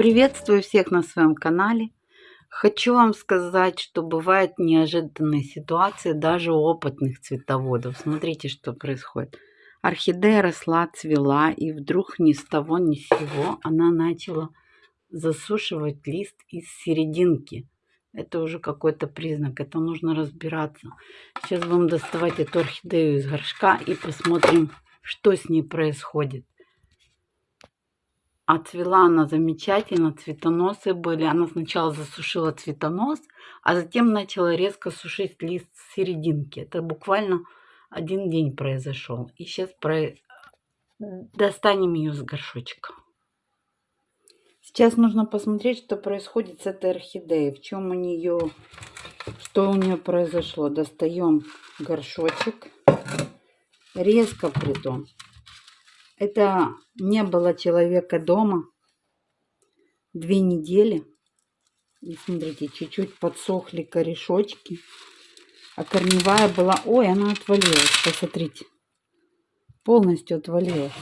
Приветствую всех на своем канале. Хочу вам сказать, что бывают неожиданные ситуации даже у опытных цветоводов. Смотрите, что происходит. Орхидея росла, цвела, и вдруг ни с того ни с сего она начала засушивать лист из серединки. Это уже какой-то признак, это нужно разбираться. Сейчас будем доставать эту орхидею из горшка и посмотрим, что с ней происходит. Отцвела она замечательно, цветоносы были. Она сначала засушила цветонос, а затем начала резко сушить лист с серединки. Это буквально один день произошел. И сейчас про... достанем ее с горшочка. Сейчас нужно посмотреть, что происходит с этой орхидеей. В чем у нее, что у нее произошло. Достаем горшочек. Резко притом. Это не было человека дома две недели. И смотрите, чуть-чуть подсохли корешочки. А корневая была... Ой, она отвалилась, посмотрите. Полностью отвалилась.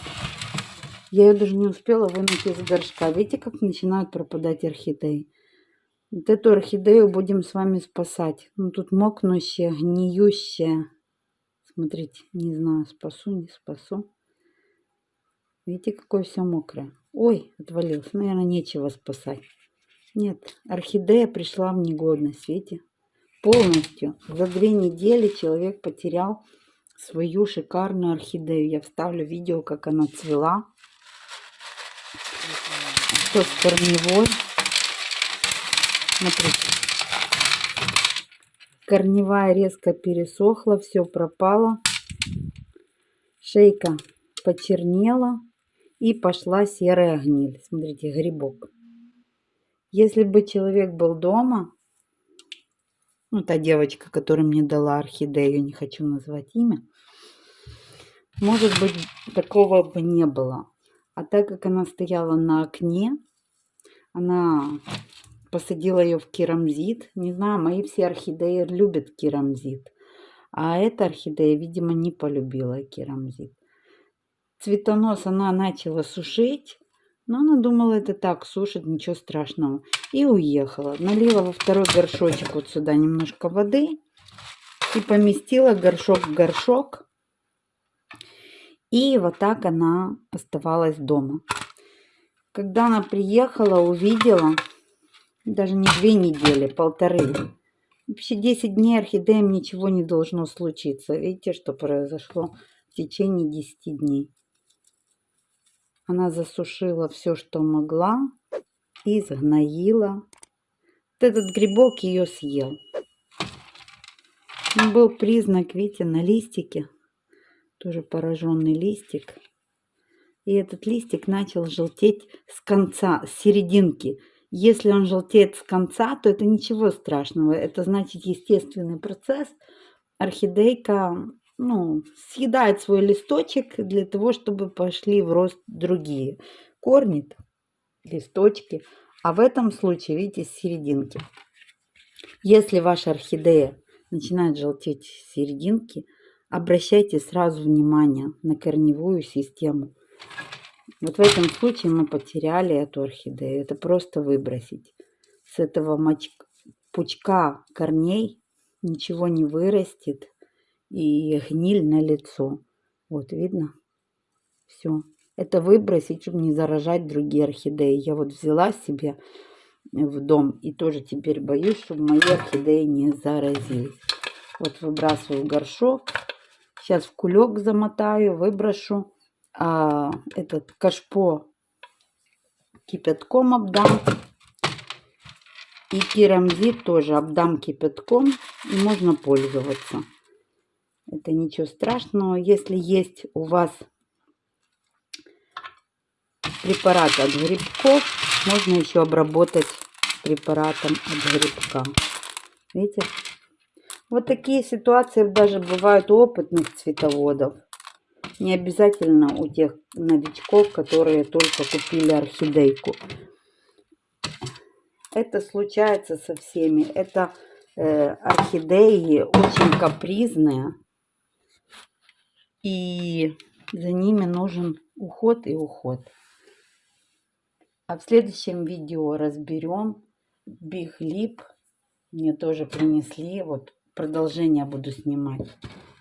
Я ее даже не успела вынуть из горшка. Видите, как начинают пропадать орхидеи? Вот эту орхидею будем с вами спасать. Ну, тут мокнущая, гниющая. Смотрите, не знаю, спасу, не спасу. Видите, какое все мокрое. Ой, отвалился. Наверное, нечего спасать. Нет, орхидея пришла в негодность, видите? Полностью. За две недели человек потерял свою шикарную орхидею. Я вставлю видео, как она цвела. Что с корневой. Смотрите. Корневая резко пересохла, все пропало. Шейка почернела и пошла серая гниль. Смотрите, грибок. Если бы человек был дома, ну, та девочка, которая мне дала орхидею, не хочу назвать имя, может быть, такого бы не было. А так как она стояла на окне, она посадила ее в керамзит. Не знаю, мои все орхидеи любят керамзит. А эта орхидея, видимо, не полюбила керамзит цветонос она начала сушить. Но она думала, это так, сушит, ничего страшного. И уехала. Налила во второй горшочек вот сюда немножко воды. И поместила горшок в горшок. И вот так она оставалась дома. Когда она приехала, увидела, даже не две недели, полторы. Вообще 10 дней орхидеям ничего не должно случиться. Видите, что произошло в течение 10 дней. Она засушила все, что могла, и сгноила. Вот этот грибок ее съел. Был признак, видите, на листике. Тоже пораженный листик. И этот листик начал желтеть с конца, с серединки. Если он желтеет с конца, то это ничего страшного. Это значит естественный процесс. Орхидейка ну, съедает свой листочек для того, чтобы пошли в рост другие корни, листочки. А в этом случае, видите, с серединки. Если ваша орхидея начинает желтеть с серединки, обращайте сразу внимание на корневую систему. Вот в этом случае мы потеряли эту орхидею. Это просто выбросить. С этого пучка корней ничего не вырастет и гниль на лицо. Вот, видно? Все. Это выбросить, чтобы не заражать другие орхидеи. Я вот взяла себе в дом и тоже теперь боюсь, чтобы мои орхидеи не заразились. Вот выбрасываю горшок. Сейчас в кулек замотаю, выброшу. А этот кашпо кипятком обдам. И керамзит тоже обдам кипятком. И можно пользоваться. Это ничего страшного. Если есть у вас препарат от грибков, можно еще обработать препаратом от грибка. Видите? Вот такие ситуации даже бывают у опытных цветоводов. Не обязательно у тех новичков, которые только купили орхидейку. Это случается со всеми. Это э, орхидеи очень капризные и за ними нужен уход и уход. А в следующем видео разберем Lip. Мне тоже принесли. Вот продолжение буду снимать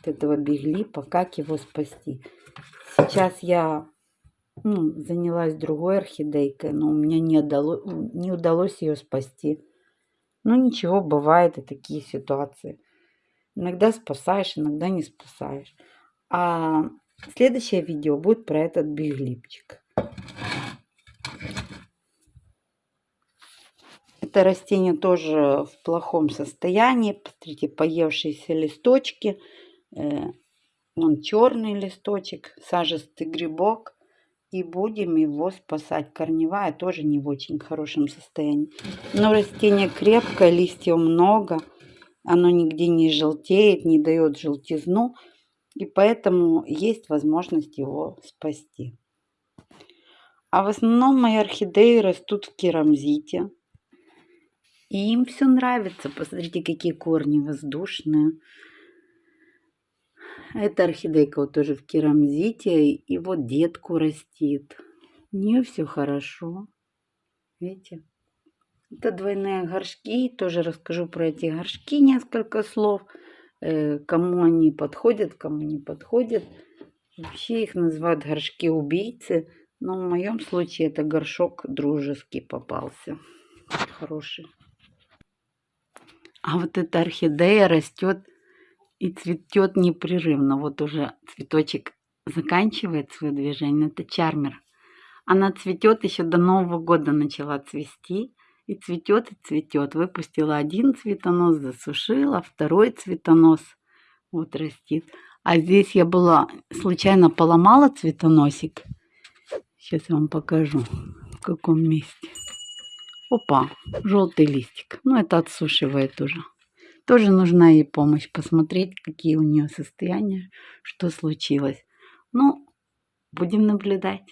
от этого Lip, как его спасти. Сейчас я ну, занялась другой орхидейкой, но у меня не, удало, не удалось ее спасти. Ну ничего, бывают и такие ситуации. Иногда спасаешь, иногда не спасаешь. А следующее видео будет про этот биглипчик. Это растение тоже в плохом состоянии. Посмотрите, поевшиеся листочки. Э, он черный листочек, сажистый грибок. И будем его спасать. Корневая тоже не в очень хорошем состоянии. Но растение крепкое, листьев много. Оно нигде не желтеет, не дает желтизну. И поэтому есть возможность его спасти. А в основном мои орхидеи растут в керамзите. И им все нравится. Посмотрите, какие корни воздушные. Эта орхидейка вот тоже в керамзите. И вот детку растит. У нее все хорошо. Видите? Это двойные горшки. Тоже расскажу про эти горшки несколько слов. Э, кому они подходят, кому не подходят. Вообще их называют горшки убийцы. Но в моем случае это горшок дружеский попался. Хороший. А вот эта орхидея растет и цветет непрерывно. Вот уже цветочек заканчивает свое движение. Это чармер. Она цветет еще до Нового года начала цвести. И цветет, и цветет. Выпустила один цветонос, засушила, второй цветонос. Вот растит. А здесь я была, случайно поломала цветоносик. Сейчас я вам покажу, в каком месте. Опа, желтый листик. Ну, это отсушивает уже. Тоже нужна ей помощь, посмотреть, какие у нее состояния, что случилось. Ну, будем наблюдать.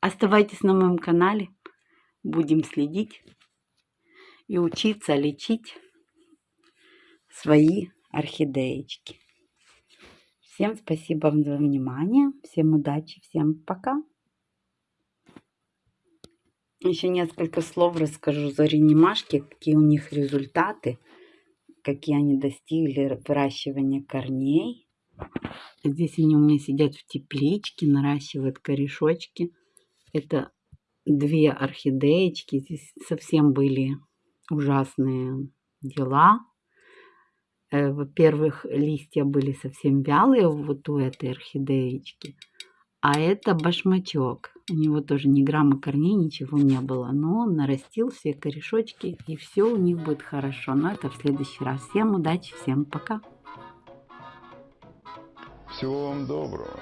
Оставайтесь на моем канале. Будем следить и учиться лечить свои орхидеечки. Всем спасибо за внимание. Всем удачи. Всем пока. Еще несколько слов расскажу за ренимашки, какие у них результаты, какие они достигли выращивания корней. Здесь они у меня сидят в тепличке, наращивают корешочки. Это две орхидеечки. Здесь совсем были ужасные дела. Э, во-первых, листья были совсем вялые вот у этой орхидеечки. А это башмачок. У него тоже ни грамма корней, ничего не было. Но он нарастил все корешочки, и все у них будет хорошо. Но это в следующий раз. Всем удачи, всем пока. Всего вам доброго.